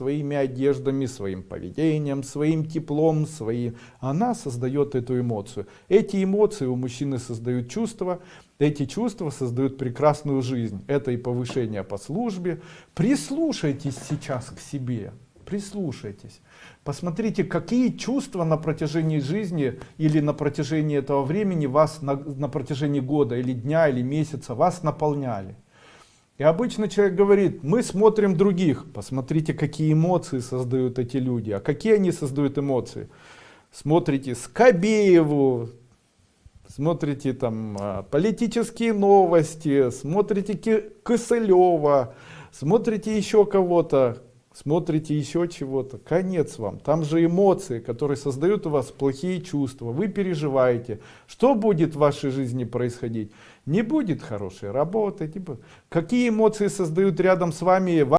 своими одеждами, своим поведением, своим теплом, своим. Она создает эту эмоцию. Эти эмоции у мужчины создают чувства, эти чувства создают прекрасную жизнь. Это и повышение по службе. Прислушайтесь сейчас к себе, прислушайтесь. Посмотрите, какие чувства на протяжении жизни или на протяжении этого времени вас, на, на протяжении года или дня или месяца вас наполняли. И обычно человек говорит, мы смотрим других, посмотрите, какие эмоции создают эти люди. А какие они создают эмоции? Смотрите Скобееву, смотрите там а, политические новости, смотрите Косылева, смотрите еще кого-то, смотрите еще чего-то, конец вам. Там же эмоции, которые создают у вас плохие чувства, вы переживаете. Что будет в вашей жизни происходить? Не будет хорошей работы. Типа, какие эмоции создают рядом с вами